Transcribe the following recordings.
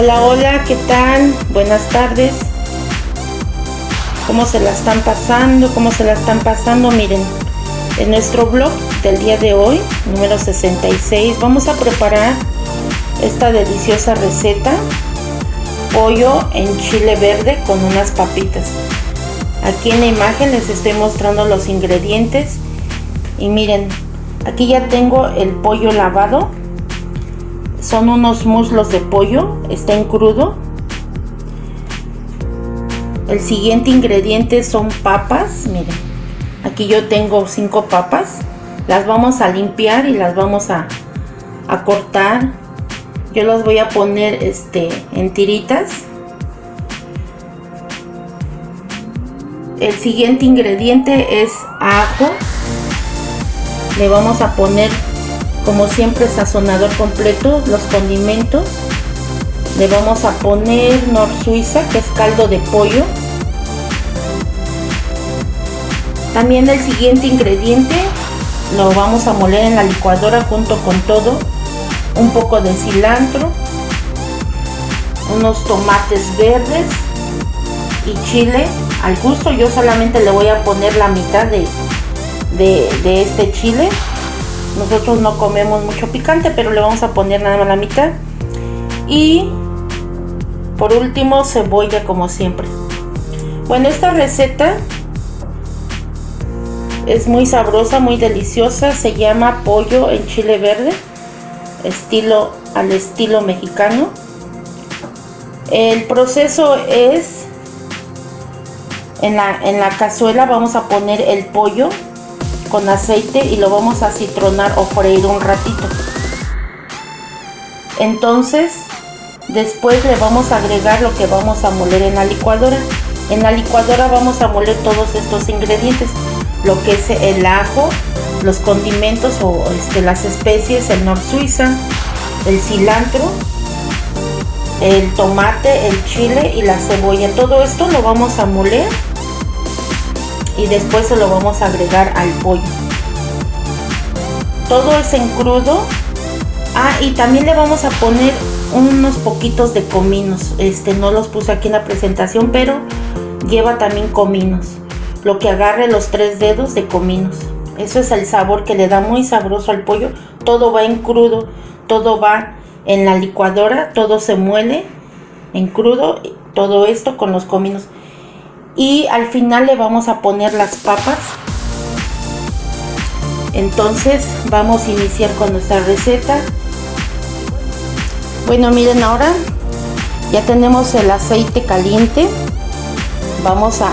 Hola, hola, ¿qué tal? Buenas tardes. ¿Cómo se la están pasando? ¿Cómo se la están pasando? Miren, en nuestro blog del día de hoy, número 66, vamos a preparar esta deliciosa receta. Pollo en chile verde con unas papitas. Aquí en la imagen les estoy mostrando los ingredientes. Y miren, aquí ya tengo el pollo lavado son unos muslos de pollo, está en crudo. El siguiente ingrediente son papas, miren, aquí yo tengo cinco papas, las vamos a limpiar y las vamos a, a cortar. Yo las voy a poner este, en tiritas. El siguiente ingrediente es ajo. Le vamos a poner como siempre sazonador completo los condimentos. Le vamos a poner nor suiza que es caldo de pollo. También el siguiente ingrediente lo vamos a moler en la licuadora junto con todo. Un poco de cilantro unos tomates verdes y chile. Al gusto yo solamente le voy a poner la mitad de, de, de este chile nosotros no comemos mucho picante, pero le vamos a poner nada más la mitad. Y por último, cebolla como siempre. Bueno, esta receta es muy sabrosa, muy deliciosa. Se llama pollo en chile verde, estilo al estilo mexicano. El proceso es en la, en la cazuela vamos a poner el pollo con aceite y lo vamos a citronar o freír un ratito. Entonces, después le vamos a agregar lo que vamos a moler en la licuadora. En la licuadora vamos a moler todos estos ingredientes, lo que es el ajo, los condimentos o este, las especies, el nor suiza, el cilantro, el tomate, el chile y la cebolla. Todo esto lo vamos a moler y después se lo vamos a agregar al pollo. Todo es en crudo. Ah y también le vamos a poner unos poquitos de cominos. Este no los puse aquí en la presentación pero lleva también cominos. Lo que agarre los tres dedos de cominos. Eso es el sabor que le da muy sabroso al pollo. Todo va en crudo todo va en la licuadora todo se muele en crudo todo esto con los cominos y al final le vamos a poner las papas. Entonces vamos a iniciar con nuestra receta. Bueno miren ahora ya tenemos el aceite caliente. Vamos a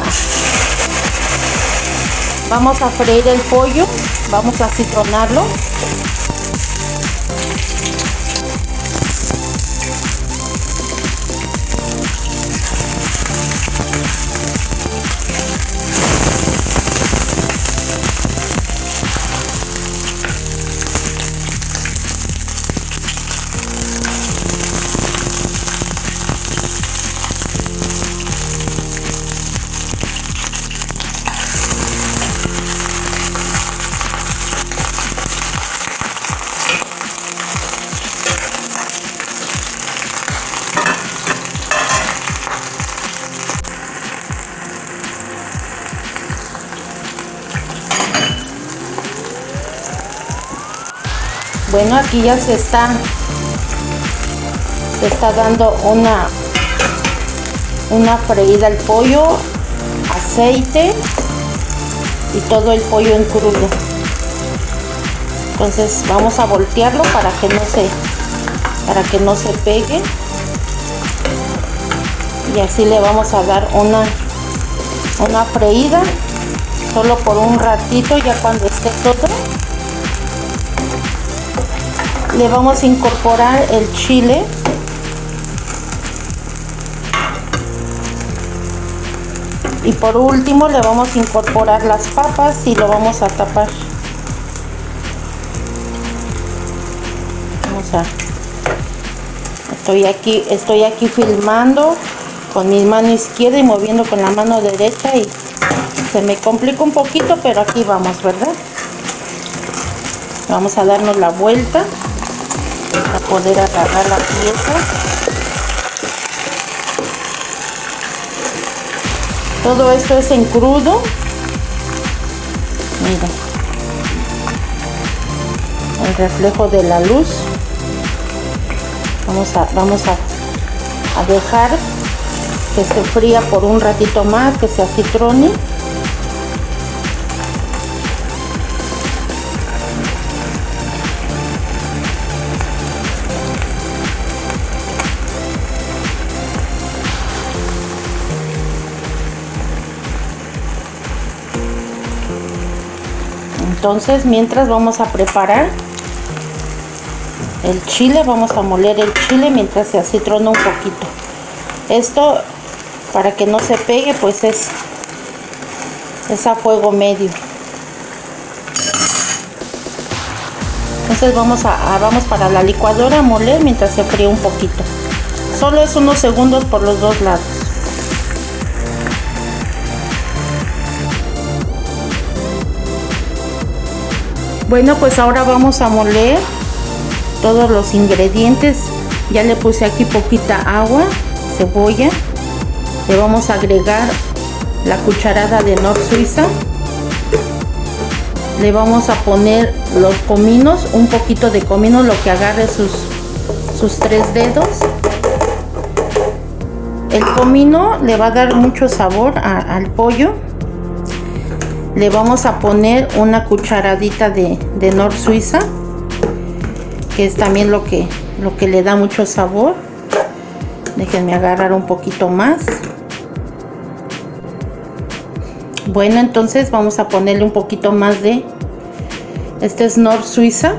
vamos a freír el pollo vamos a citronarlo bueno aquí ya se está se está dando una una freída al pollo aceite y todo el pollo en crudo. Entonces vamos a voltearlo para que no se para que no se pegue. Y así le vamos a dar una una freída solo por un ratito ya cuando esté todo le vamos a incorporar el chile. Y por último le vamos a incorporar las papas y lo vamos a tapar. Vamos a estoy aquí estoy aquí filmando con mi mano izquierda y moviendo con la mano derecha y se me complica un poquito pero aquí vamos verdad vamos a darnos la vuelta poder agarrar la pieza. Todo esto es en crudo. Mira. El reflejo de la luz. Vamos a vamos a, dejar que se fría por un ratito más que se acitrone. Entonces mientras vamos a preparar el chile vamos a moler el chile mientras se acitrona un poquito. Esto para que no se pegue pues es es a fuego medio. Entonces vamos a, vamos para la licuadora a moler mientras se fríe un poquito. Solo es unos segundos por los dos lados Bueno, pues ahora vamos a moler todos los ingredientes. Ya le puse aquí poquita agua, cebolla. Le vamos a agregar la cucharada de Nor Suiza. Le vamos a poner los cominos, un poquito de comino, lo que agarre sus, sus tres dedos. El comino le va a dar mucho sabor al pollo le vamos a poner una cucharadita de, de Nor Suiza que es también lo que lo que le da mucho sabor. Déjenme agarrar un poquito más. Bueno entonces vamos a ponerle un poquito más de este es Nor Suiza.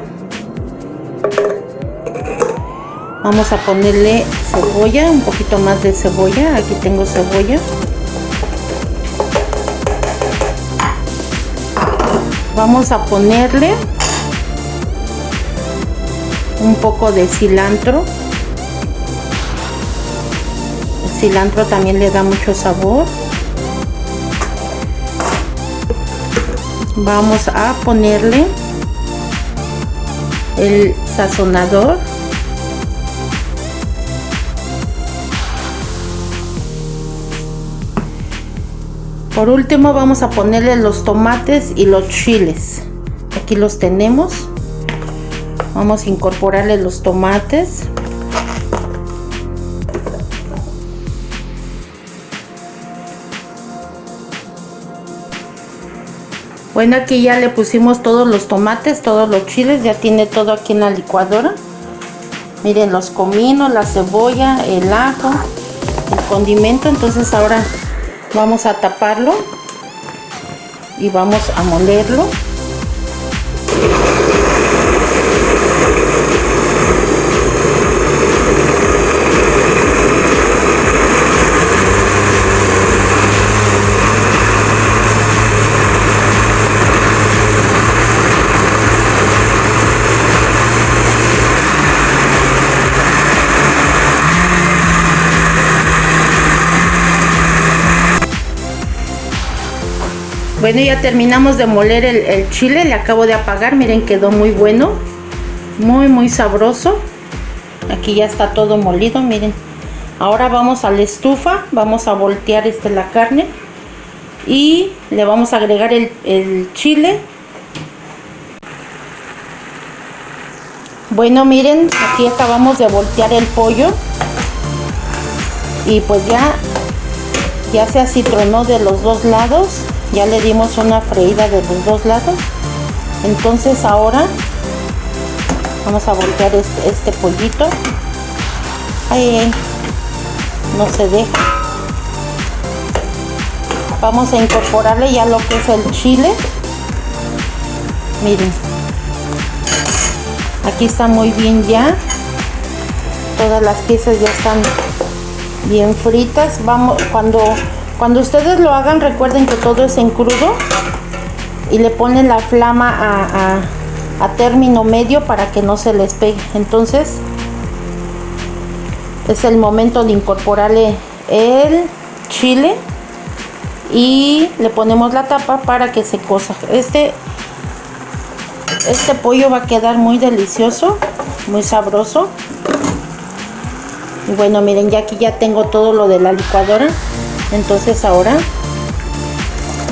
Vamos a ponerle cebolla un poquito más de cebolla. Aquí tengo cebolla vamos a ponerle un poco de cilantro. El cilantro también le da mucho sabor. Vamos a ponerle el sazonador por último vamos a ponerle los tomates y los chiles. Aquí los tenemos. Vamos a incorporarle los tomates. Bueno aquí ya le pusimos todos los tomates todos los chiles ya tiene todo aquí en la licuadora. Miren los cominos la cebolla el ajo el condimento. Entonces ahora vamos a taparlo y vamos a molerlo Bueno, ya terminamos de moler el, chile, le acabo de apagar, miren quedó muy bueno, muy muy sabroso. Aquí ya está todo molido, miren. Ahora vamos a la estufa, vamos a voltear este, la carne y le vamos a agregar el, chile. Bueno, miren, aquí acabamos de voltear el pollo y pues ya, ya se acitronó de los dos lados ya le dimos una freída de los dos lados. Entonces ahora vamos a voltear este, este pollito. Ahí no se deja. Vamos a incorporarle ya lo que es el chile. Miren aquí está muy bien ya. Todas las piezas ya están bien fritas. Vamos cuando cuando ustedes lo hagan, recuerden que todo es en crudo y le ponen la flama a, término medio para que no se les pegue. Entonces, es el momento de incorporarle el chile y le ponemos la tapa para que se cosa. Este, este pollo va a quedar muy delicioso, muy sabroso. Y bueno, miren, ya aquí ya tengo todo lo de la licuadora entonces ahora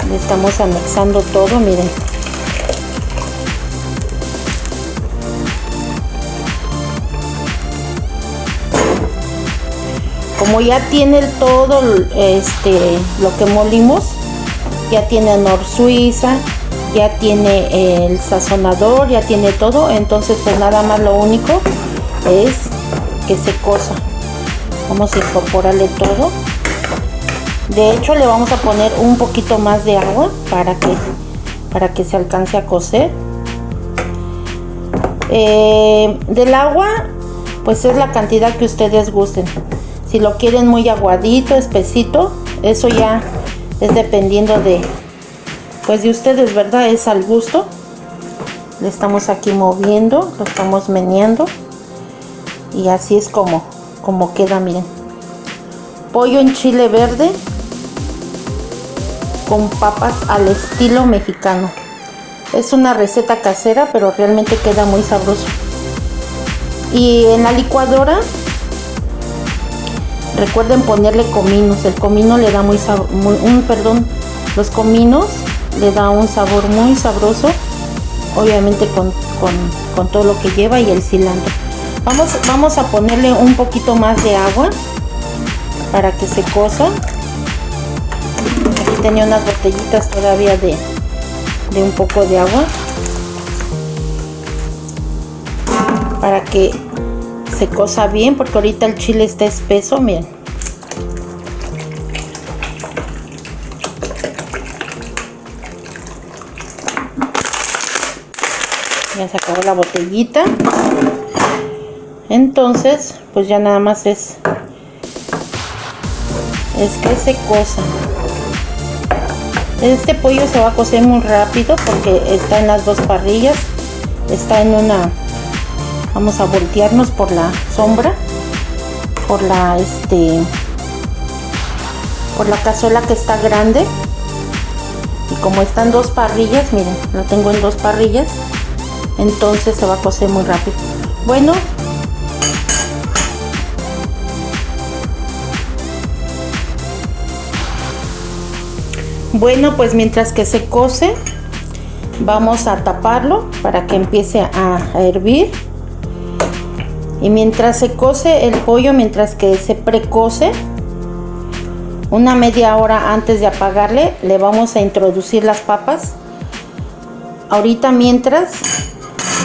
le estamos anexando todo miren. Como ya tiene todo este lo que molimos ya tiene nor suiza ya tiene el sazonador ya tiene todo entonces pues nada más lo único es que se cosa. Vamos a incorporarle todo de hecho le vamos a poner un poquito más de agua para que para que se alcance a cocer. Eh, del agua pues es la cantidad que ustedes gusten. Si lo quieren muy aguadito espesito eso ya es dependiendo de pues de ustedes verdad es al gusto. Le estamos aquí moviendo lo estamos meneando. Y así es como como queda miren. Pollo en chile verde con papas al estilo mexicano. Es una receta casera pero realmente queda muy sabroso. Y en la licuadora recuerden ponerle cominos. El comino le da muy, un perdón los cominos le da un sabor muy sabroso obviamente con, con, con todo lo que lleva y el cilantro. Vamos, vamos a ponerle un poquito más de agua para que se cosa tenía unas botellitas todavía de, de un poco de agua. Para que se cosa bien porque ahorita el chile está espeso miren. Ya se acabó la botellita. Entonces pues ya nada más es es que se cosa este pollo se va a cocer muy rápido porque está en las dos parrillas. Está en una vamos a voltearnos por la sombra por la este por la cazuela que está grande. Y como están dos parrillas miren lo tengo en dos parrillas entonces se va a cocer muy rápido. Bueno bueno pues mientras que se cose vamos a taparlo para que empiece a, hervir. Y mientras se cose el pollo mientras que se precose una media hora antes de apagarle le vamos a introducir las papas. Ahorita mientras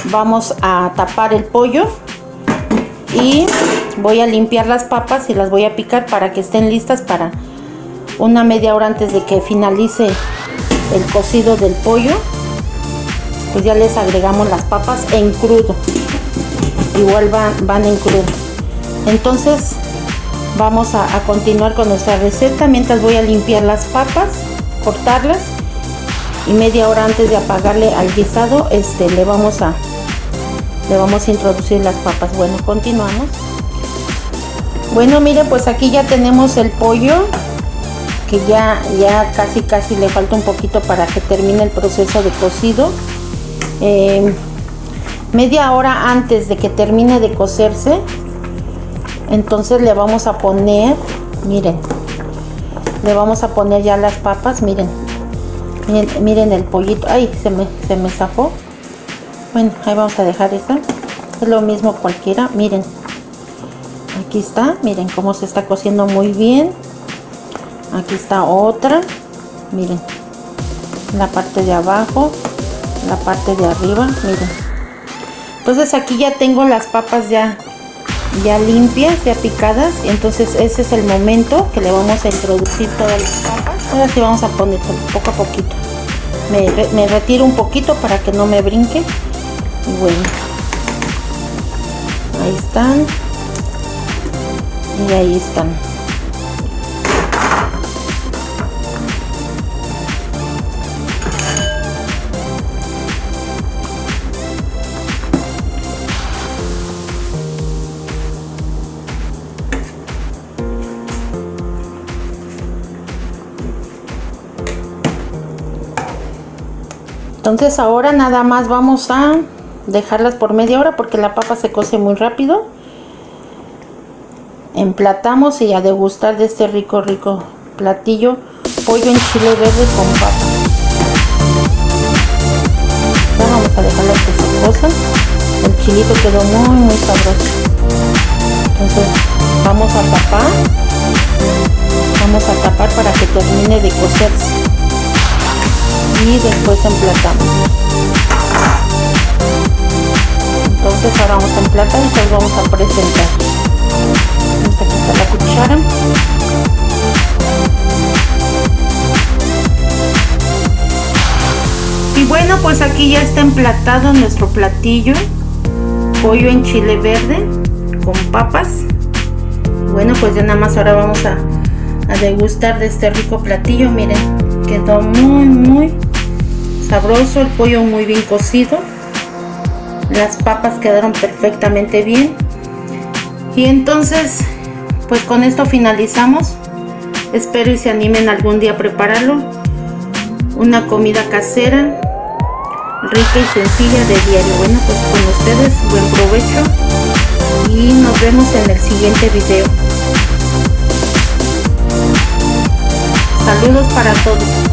vamos a tapar el pollo y voy a limpiar las papas y las voy a picar para que estén listas para una media hora antes de que finalice el cocido del pollo pues ya les agregamos las papas en crudo. Igual van, van en crudo. Entonces vamos a, continuar con nuestra receta. Mientras voy a limpiar las papas cortarlas y media hora antes de apagarle al guisado este le vamos a le vamos a introducir las papas. Bueno continuamos. Bueno miren pues aquí ya tenemos el pollo que ya ya casi casi le falta un poquito para que termine el proceso de cocido. Em, media hora antes de que termine de cocerse entonces le vamos a poner miren le vamos a poner ya las papas miren miren, el pollito ay se me, se me zafó. Bueno ahí vamos a dejar esta es lo mismo cualquiera miren aquí está miren cómo se está cociendo muy bien aquí está otra. Miren. La parte de abajo la parte de arriba miren. Entonces aquí ya tengo las papas ya ya limpias ya picadas. Entonces ese es el momento que le vamos a introducir todas las papas. Ahora sí vamos a poner poco a poquito. Me, me retiro un poquito para que no me brinque. Bueno. Ahí están. Y ahí están entonces ahora nada más vamos a dejarlas por media hora porque la papa se cose muy rápido emplatamos y a degustar de este rico rico platillo pollo en chile verde con papa. Vamos a dejarlo que se. El chilito quedó muy muy sabroso. Entonces vamos a tapar. Vamos a tapar para que termine de cocerse. Y después emplatamos. Entonces ahora vamos a emplatar y pues vamos a presentar. Vamos a quitar la cuchara. Y bueno, pues aquí ya está emplatado nuestro platillo. Pollo en chile verde con papas. Bueno, pues ya nada más ahora vamos a degustar de este rico platillo. Miren, quedó muy, muy sabroso. El pollo muy bien cocido. Las papas quedaron perfectamente bien. Y entonces, pues con esto finalizamos. Espero y se animen algún día a prepararlo. Una comida casera rica y sencilla de diario. Bueno, pues con ustedes, buen provecho y nos vemos en el siguiente video. Saludos para todos.